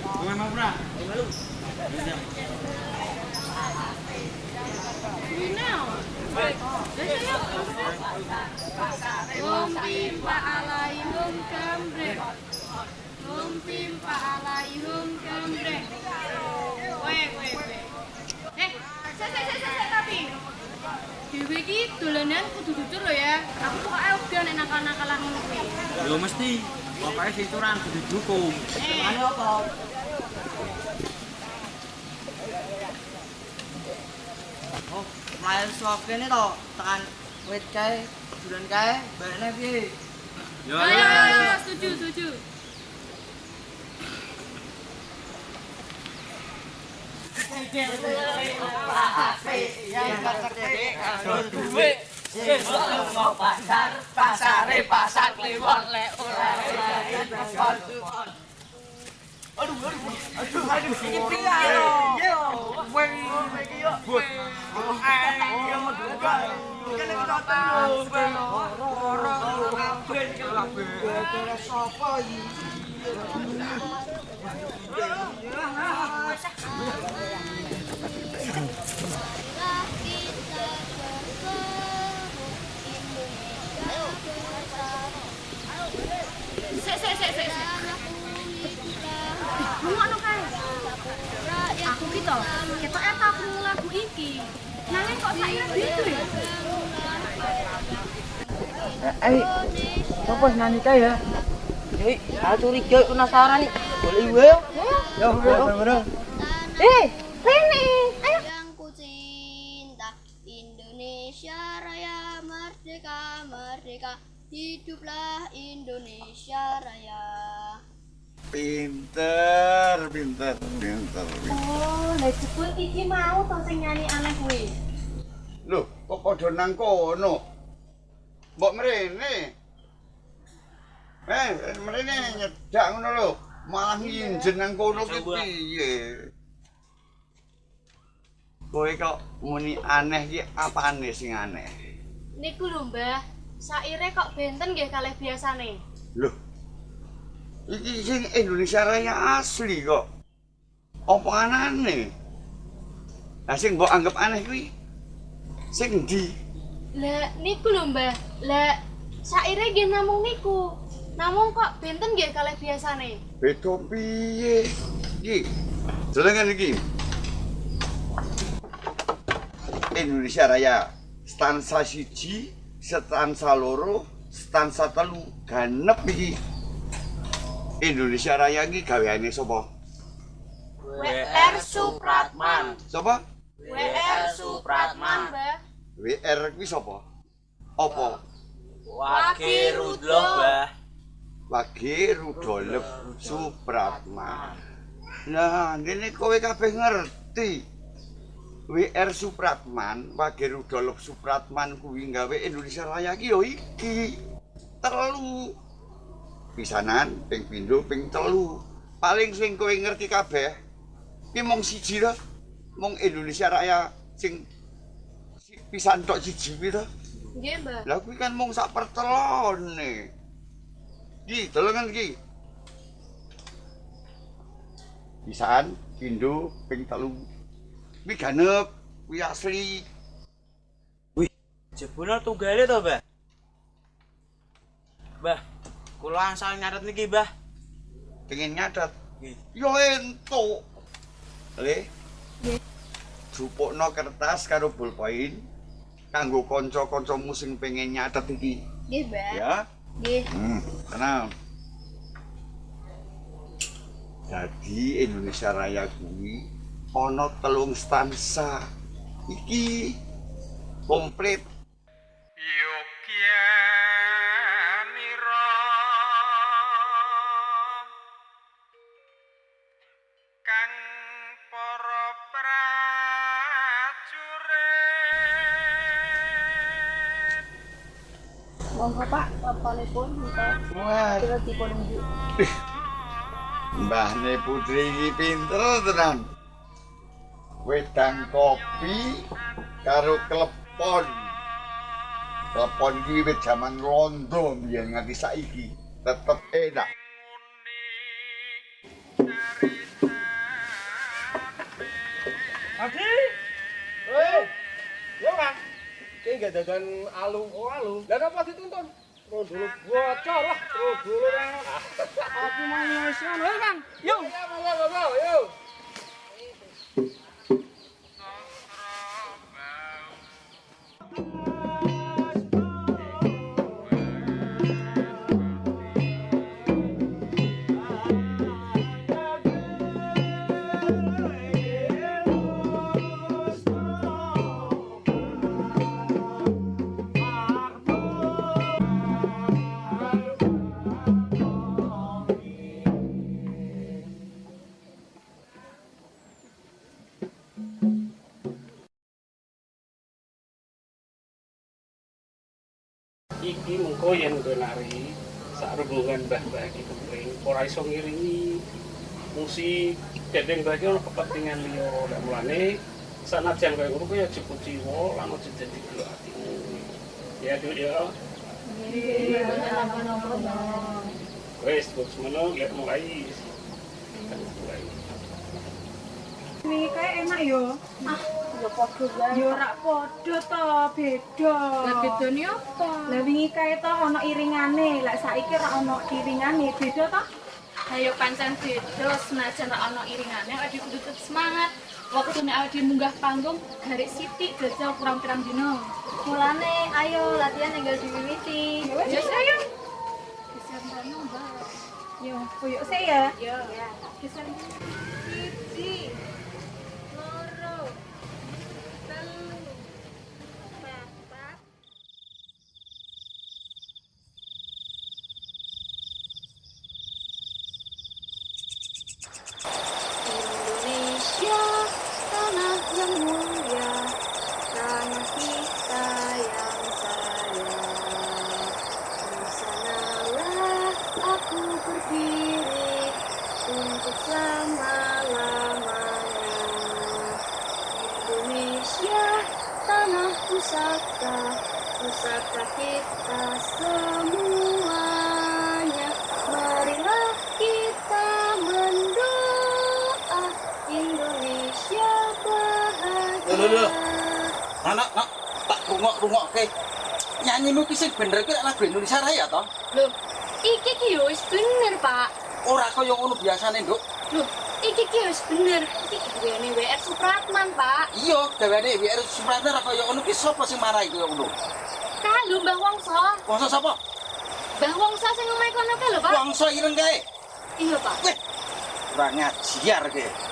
Bukan mau bra. Malu. Lumpimpa Eh, ya. Aku enak mesti. Pokoke situran kudu dihukum. Eh. Apa? Mlayu saka kene to, tekan wit kae, duran kae, balekne piye? Yo ayo, ayo, setuju, setuju Pasare pasar kliwon lek ora Aduh, aduh, aduh, aduh, iki piye to? Yo, Weng. But. Ayo menduga. Kene ketoten lho. Ora kita iki lho. Kene sapa iki? Sik sik sik sik. Bengok no kae. Aku kita iki Nanging kok saiki gitu ya? Eh, ya? Eh, aku curiga penasaran nih. Boleh gue? Ya. Eh, Rene Ayo. Yang ku cinta Indonesia Raya Merdeka Merdeka. Hiduplah Indonesia Raya Pinter, pinter, pinter, pinter. Oh, lah jebul iki mau to sing nyanyi aneh kuwi. Loh, kok padha nang kono? Mbok mrene. Eh, mrene nyedak ngono lho. Malah nginjen nang kono ki piye? Kowe kok muni aneh ki apane sing aneh? Niku lho, Mbah. Saire kok benten nggih kalih biasane. Loh. Iki sing Indonesia Raya asli kok. Apa anane? Lah sing mbok anggap aneh kuwi sing ndi? Lah niku lho, Mbah. Lah saire nggih namung niku. Namung kok benten nggih kalih biasane. Beda piye? Iki. Jelengan iki. Indonesia Raya stansa siji, stansa loro, stansa telu, ganep iki. Indonesia Raya iki gaweane sapa? WR Supratman. Sapa? WR Supratman, Mbah. WR kuwi sapa? Apa? Wage Rudlo, Mbah. Wage Rudolf Supratman. Nah, ngene kowe kabeh ngerti. WR Supratman, Wage Rudolf Supratman kuwi gawe Indonesia Raya ki yo iki. Telu. Pisanan, ping pindho, ping telu. Paling sing kowe ngerti kabeh ki mung siji to. Mung Indonesia Raya sing si- pisan tok siji kuwi to. Nggih, Mbah. Lah kuwi kan mung sak pertelone. Ki, delengan ki. Pisan, pindho, ping telu. Kuwi ganep, kuwi asli. Jebule tunggale to, Mbah? Mbah, kula angsal nyatet niki, Mbah. Pengen nyatet. Nggih. Yo entuk. Le. Nggih. Jupukno kertas karo bolpoin kanggo kanca-kancamu sing pengen nyatet iki. Nggih. Ya. Nggih. Hmm, tenang. Jadi Indonesia Raya kuwi ana telung stansa. Iki komplit. kang Monggo Pak, papanipun kita Wah, kira dipun unjuk. Mbahne putri iki pinter tenan. Wedang kopi karo klepon. Klepon iki wit jaman londo biyen nganti saiki tetep enak. Dadan alu oh alu. Lah apa dituntun? Terus dulu bocor lah, terus dulu Aku mau nyusun, hei bang, yuk. Ya, monggo, monggo, Ko yang benari sarungan bah-bah eh, di keping ora iso ngiringi musik dedeng bagi ono kepentingan liya lek mulane sanajan kaya ngono ya cukup jiwa lama cinta di dua atimu ya Duk ya. Wes buat meno ya mulai mulai ini kayak enak yo. Ah. Yo padha wae. Yo ora padha to, beda. Lah bedane apa? Lah wingi kae to ana iringane, lek saiki ora ana iringane, beda to? Ayo pancen beda senajan ora ana iringane awake dhewe kudu tetep semangat. Waktu nek awake dhewe munggah panggung garik sithik jajal kurang pirang dino. Mulane ayo latihan tinggal diwiwiti. Ya ayo. Yo, koyo se ya. Ya. Geser. Loh, loh. Anak, nak, tak rungok-rungok ke. Nyanyi sing bener ki lagu Indonesia Raya toh? Loh, iki ki yo wis bener, Pak. Ora kaya ngono biasane, Nduk. Loh, iki ki wis bener. Iki duwene WR Supratman, Pak. Iya, gaweane WR Supratman ora kaya ngono ki sapa sing marahi kaya ngono? Kalu Mbah Wongso. Wongso sapa? Mbah Wongso sing omahe kono ka lho, Pak. Wongso ireng kae. Iya, Pak. Weh, ora ngajiar kowe.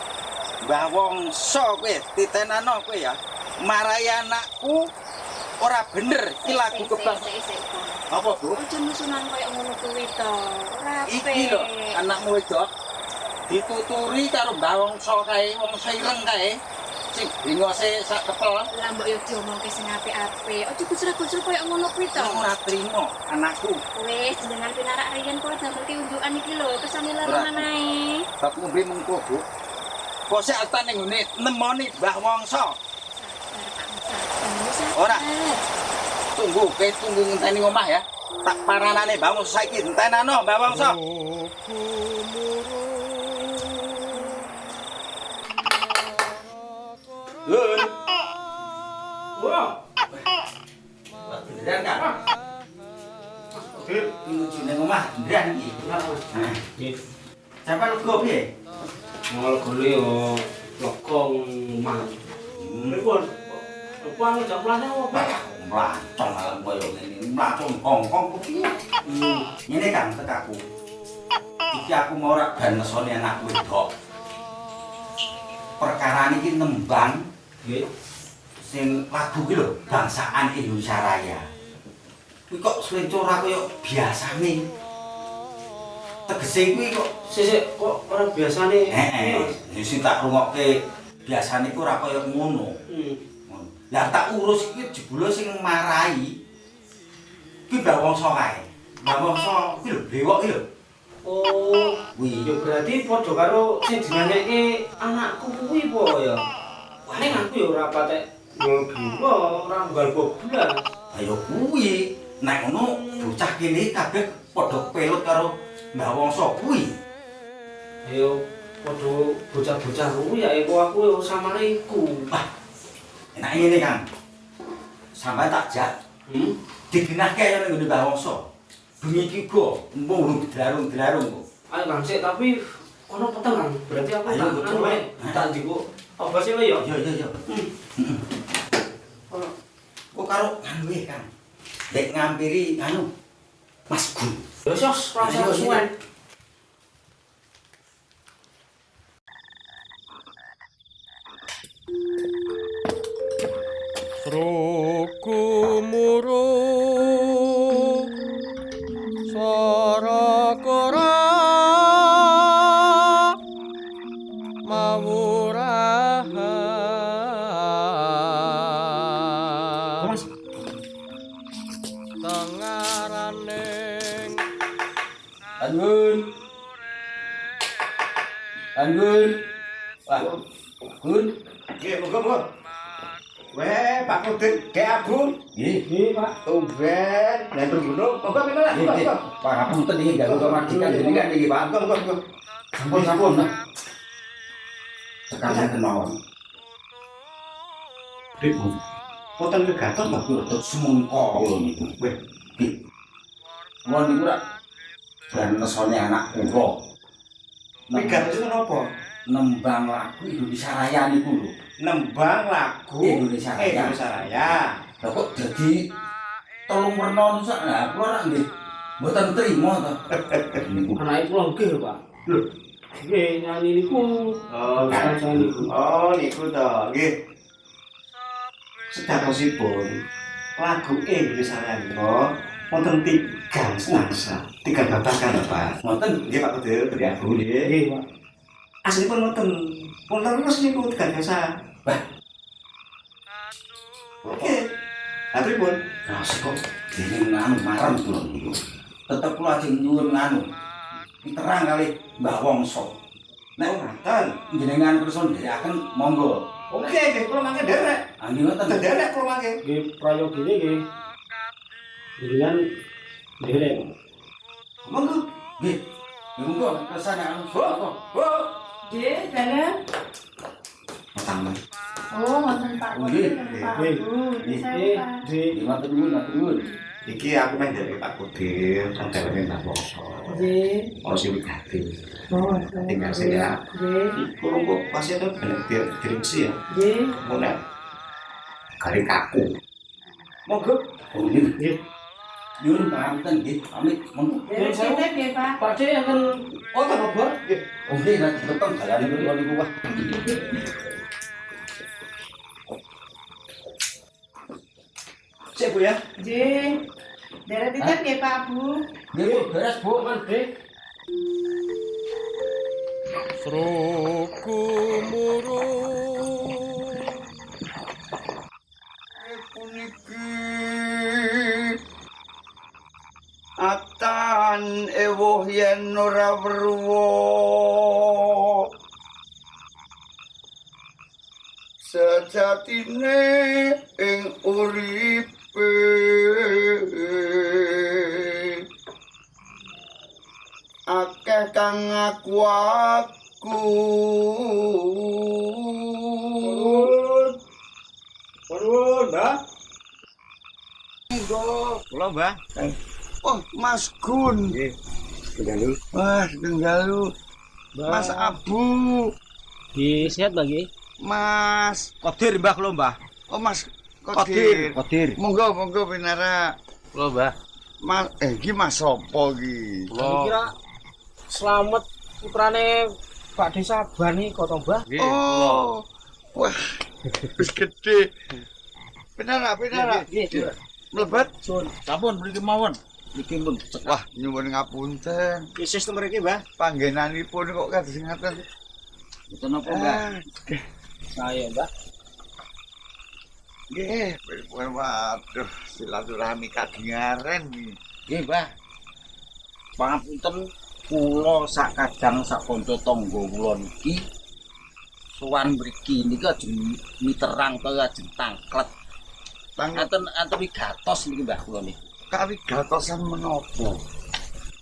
Mbah Wongso kowe titenano kowe ya. Marahi anakku ora bener ki lagu kebang. Apa, Bu? Aja musunan koyo ngono kuwi to. Ora Iki lho, anakmu wedok dituturi karo Mbah Wongso kae, Wongso ireng kae. Sing bingose sak kepel. Lah mbok yo diomongke sing apik-apik. Aja gusra-gusra koyo ngono kuwi to. Ora trimo anakku. Wis jenengan pinarak riyen kok damel unjukan iki lho, kesane loro Ora. manae. Bab ngombe mengko, Bu. Kok sik altan ning ngene nemoni Mbah Wongso. Ora. Tunggu, kowe tunggu ngenteni omah ya. Tak paranane Mbah Wongso saiki entenano Mbah Wongso. Lun. Wah, Beneran kan? Dir. Menuju ning omah beneran iki. Nah, Nggih. Sampai lugu piye? Gole yo lokong mang. Pripun? Kuwi jam plane apa? Mlacong alam koyo ngene. Mlacong kongkong ku piye? Hmm. Ngene kan tekaku. Iki aku mau ora ben nesone anak wedok. Perkara iki nembang Nggih. sing lagu ki lho, bangsaan Indonesia Raya. Kuwi kok slencur ora kaya biasane. Tegese kuwi kok Sik kok ora biasane. heeh, ya sing tak rungokke biasane ku ora kaya ngono. Hmm. Ngono. Lah tak urus iki jebule sing marahi ki Mbah Wongso kae. Mbah Wongso ki lho bewok ki lho. Oh, Kuwi ya berarti padha karo sing dinyanyikke anakku kuwi po ya. Ning aku ya ora patek nggo ora nggal boblas. ayo kuwi nek ngono bocah kene kabeh padha pelut karo Mbah Wongso kuwi. Ayo padha bocah-bocah kuwi ya iku aku ya samare iku. Wah, enak ngene kan. sampai tak jak. Hmm? Digenahke ya ning Mbah Wongso. Bengi iki go, dilarung-dilarung kok. Ayo Kang, sik tapi kono peteng Kang. Berarti aku Ayo, tak anu wae. Tak diku. Apa sih lo ya? Iya iya iya. Kok karo anu ya kan. Dek ngampiri anu Mas Gun. Ya sos, Ayo, rasa iya. Pak ngapunten iki ganggu kemajikan jenengan niki, Pak. Monggo monggo monggo. Sampun sampun. Pak. Tekan kemawon. Ribut. Poten kegaton to. Untuk semengko lho niku. Weh. Kula niku rak dan nesone anak kula. Megat itu napa? nembang lagu Indonesia Raya niku lho. Nembang lagu Indonesia Raya. Indonesia Raya. Lah kok dadi tolong werna sak lah kula rak nggih mboten trima to. Niku Anake kula nggih, Pak. Lho. Nggih, nyanyi niku. Oh, Nyanyi niku. Oh, niku to. Nggih. Sedakosipun lagu Raya niku wonten tiga nangsa, tiga babakan Pak. wonten Nggih Pak Kudin, Ki Agung nggih. Nggih, Pak. Aslinipun wonten wonten terus niku tiga desa. Wah. Oke. Lah pripun? Rasa kok dene nganu marem kula niku. Tetep kula ajeng nyuwun nganu. Diterang kali Mbah Wongso. Nek Ngoten. jenengan kersa ndherekaken monggo. Oke, nggih kula mangke derek. Anggen ngoten. Derek kula mangke. Nggih, prayogine nggih. Dengan derek. Monggo. Nggih. Monggo kersane anu. Bu, bu. Nggih, dalan. Pertama. Oh, ngoten Pak. Nggih. Nggih. Nggih. Ngoten nuwun, ngoten nuwun. Iki aku meh dari Pak Kudir, kan dheweke Mbak Poso. Nggih. Ono sing wigati. Oh, tinggal saya. Nggih. Kurang kok pasti ada direksi ya. Nggih. Mulai kali kaku. Monggo. ini, Nyuwun pangapunten ini, pamit monggo. Nyuwun sewu nggih, Pak. Pak C yang oh tak ini, ini, ini, ini, ini, ini, ini, ini Sik Bu ya. Nggih. Derek titip nggih, Pak Bu. Nggih, Bu, beres, Bu. puniki atan ewoh yen ora weruwa sejatine ing Kula, Mbah. Oh, Mas Gun. Nggih. Tenggalu. Mas Tenggalu. Mas Abu. Di sehat lagi. Mas. Kodir, Mbah, kula, Mbah. Oh, Mas Kodir. Kodir. Monggo, monggo pinara. Kula, Mbah. Mas eh iki Mas sapa iki? Kula. Kira selamat putrane Pak Desa Bani kota Mbah. Nggih, kula. Oh. Wah. Wis gede. Pinara, pinara. Nggih. Mlebet. Sampun mriki mawon. Niki pun Wah, nyuwun ngapunten. Ki sistem mriki, Mbah. Panggenanipun kok kados ngaten. Mboten napa, Mbah. Ah, Saya Mbah. Nggih, pripun waduh silaturahmi kadingaren iki. Nggih, Mbah. Pangapunten kula sak kadang sak kanca tangga kula niki sowan mriki niki ajeng miterang to ajeng tangklet. Tang Enten enten gatos niki Mbah kula niki. kawigatosan menapa?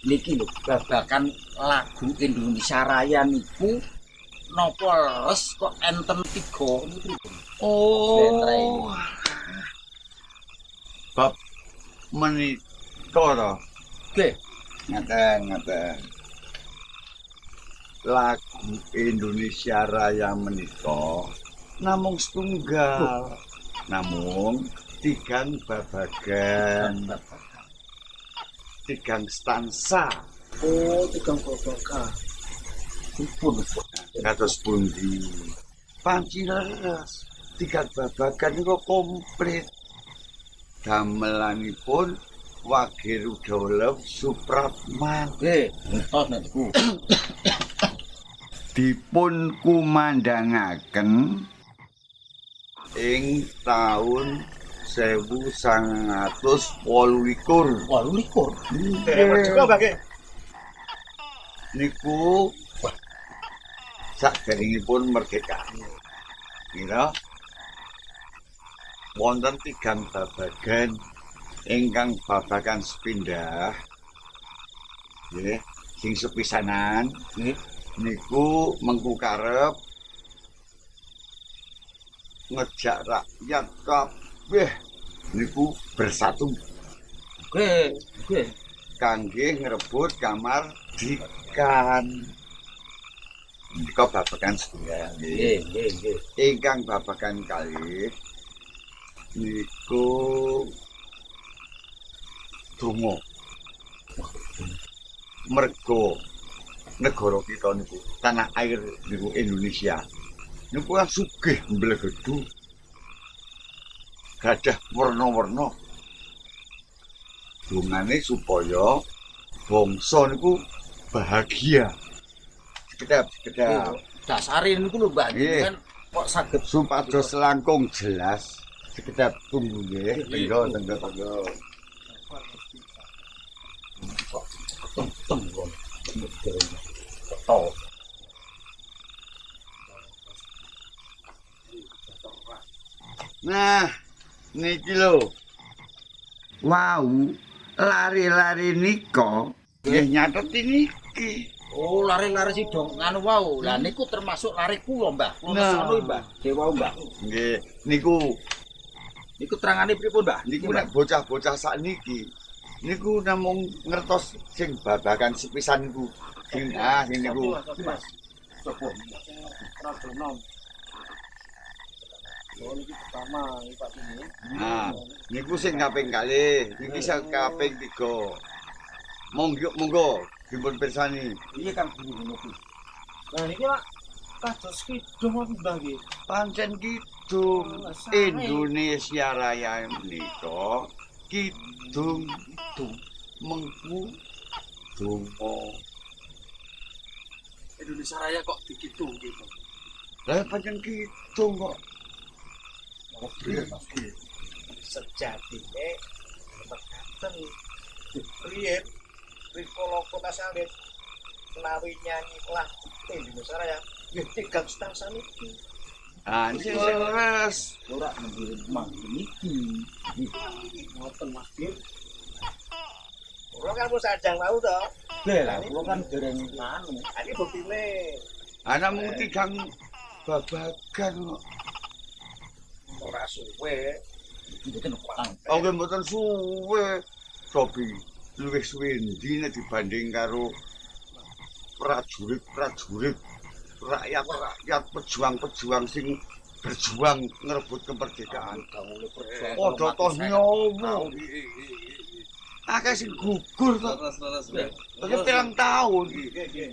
Niki lho babakan lagu Indonesia Raya niku napa leres kok enten tiga niku? Oh. Bab menika to. Oke. Ngaten, ngaten. Lagu Indonesia Raya menika namung setunggal. Namung tigang babagan, tigang stansa. Oh, tigang babagan. Pun Kados pundi? Panci leres. Tigang babagan niku komplit. Damelanipun Wage Rudolf Supratman. Oke, entos nek iku. dipun kumandangaken ing taun 1928 Wah, likur. niku sakderengipun merdeka. Kira wonten tigang babagan ingkang babagan sepindah. Nggih, sing sepisanan Nggih. niku mengku karep ngejak rakyat kabeh niku bersatu Oke, oke. kangge ngrebut kamar dikan. Nika babagan setunggal nggih. Nggih, nggih, nggih. Ingkang babagan kalih niku donga. Mergo negara kita niku tanah air niku Indonesia. Niku kan sugih mblegedu. Gadah warna-warna. Dungane supaya bangsa niku bahagia. Sekedap, sekedap. Dasare niku lho, Mbak. Kan kok saged supados langkung jelas sekedap tunggu nggih tenggo tenggo tenggo kok. Ketok. nah niki lho. Wau lari-lari nika. Nggih nyatet niki. Oh, lari-lari si dong nganu wau. Lah niku termasuk lari kula, Mbah. Kula Nah. sono, Mbah. Dewa, Mbah. nggih. Niku. Niku terangane pripun, Mbah? niku nek bocah-bocah sakniki niku namung ngertos sing babagan sepisan niku. Sing ah sing niku Nah, niku sing kaping kalih, iki sing kaping tiga. Monggo, monggo, dipun pirsani. Iya kan guru niku. Nah niki Pak kados kidung apa Mbah nggih? Pancen kidung Indonesia Raya menika kidung kidung mengku donga. Indonesia Raya kok dikidung gitu. Lah pancen kidung kok. Sejatine mekaten riyen rikala kota salit menawi nyanyi lagu Indonesia Raya nggih tigang stansa niki. Ah, sing leres. Ora nggih mang niki. Ngoten Mas Dim. Ora kan wis sajang mau to. Lah, lah kula kan dereng nganu. Ini buktine Ana mung tigang babagan kok. Ora suwe. Mboten kurang. Oh, nggih mboten suwe. Sobi luwih suwe ndi nek dibanding karo prajurit-prajurit rakyat-rakyat pejuang-pejuang sing berjuang ngerebut kemerdekaan. Padha toh nyowo. Akeh sing gugur kok. Terus pirang tahun.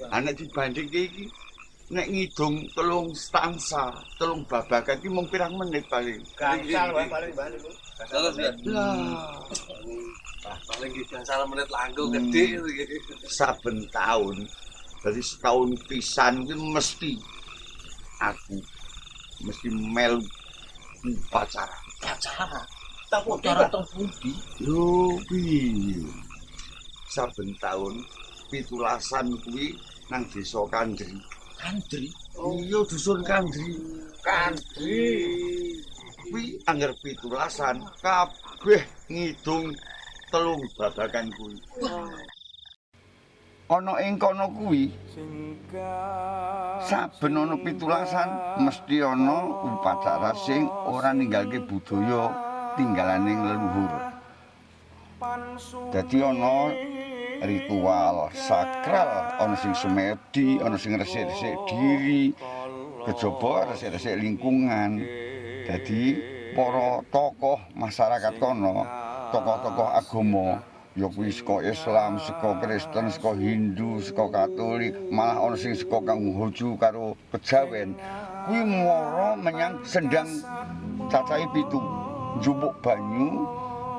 Ana dibanding iki nek ngidung telung stansa, telung babagan iki mung pirang menit paling. Gangsal wae paling bali Bu. Terus ya. Lah, Paling gitu salah menit langkung gede gitu. saben tahun dari setahun pisan itu mesti aku mesti melu upacara Pacara. Tahu Pacara teng pundi? yo piye saben tahun pitulasan kuwi nang desa Kandri Kandri. iya dusun Kandri. Kandri. kuwi angger pitulasan kabeh ngidung telung babagan kuwi. Ana ing kono kuwi saben ana pitulasan mesti ana upacara sing ora ninggalke budaya tinggalaning leluhur. Dadi ana ritual sakral, ana sing semedi, ana sing resik-resik diri, kejaba resik-resik lingkungan. Dadi para tokoh masyarakat kono, tokoh-tokoh agama ya kuwi saka Islam, saka Kristen, saka Hindu, saka Katolik, malah ana sing saka kang Hoju karo Kejawen. Kuwi menyang sendang cacahe pitu. Njupuk banyu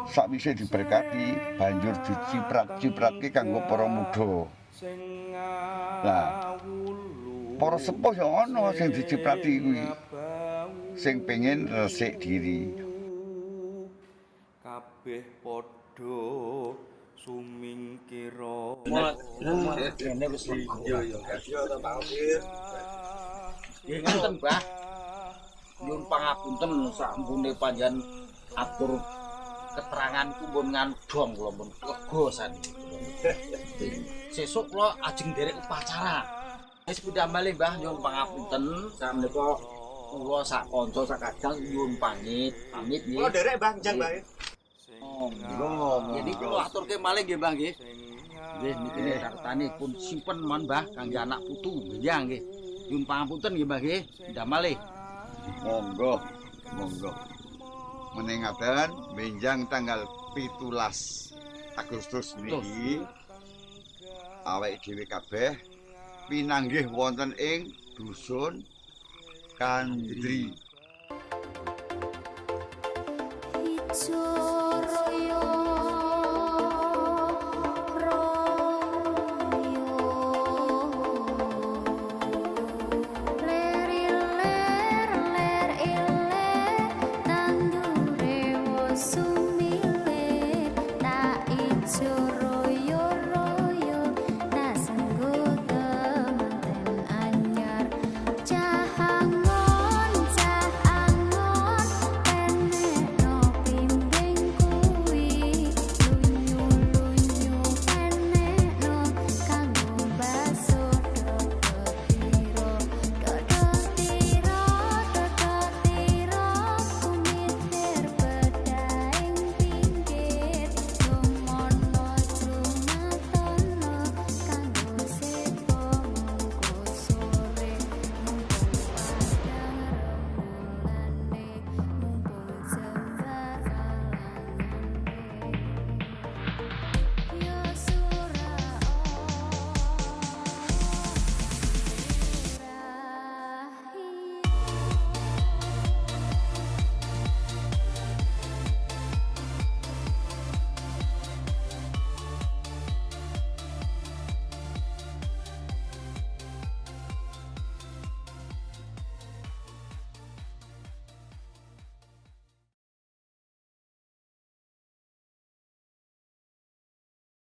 sakwise diberkati banjur diciprat-cipratke kanggo para muda. Lah para sepuh ya ana sing diciprati kuwi. Sing pengen resik diri. kabeh padha sumingkira wis ta Pak Opir. Nggih ngoten, Mbah. Nyuwun pangapunten sampune panjenengan atur keterangan pun ngan dong kula pun lega saniki. Sesuk kula ajeng derek upacara. Wis pindah malih Mbah nyuwun pangapunten sameneika kula sak kanca sak kadang nyuwun pamit. Pamit nggih. Oh, derek Bang Jang Bang. Oh. Jadi kula aturke malih nggih Mbah nggih. Nggih niki kartane pun simpen mon Mbah kangge anak putu nggih nggih. Nyuwun pangapunten nggih Mbah nggih. Pindah malih. Monggo, monggo. Menengaken benjang tanggal 17 Agustus niki awake dhewe kabeh pinanggih wonten ing dusun Kandri. Royo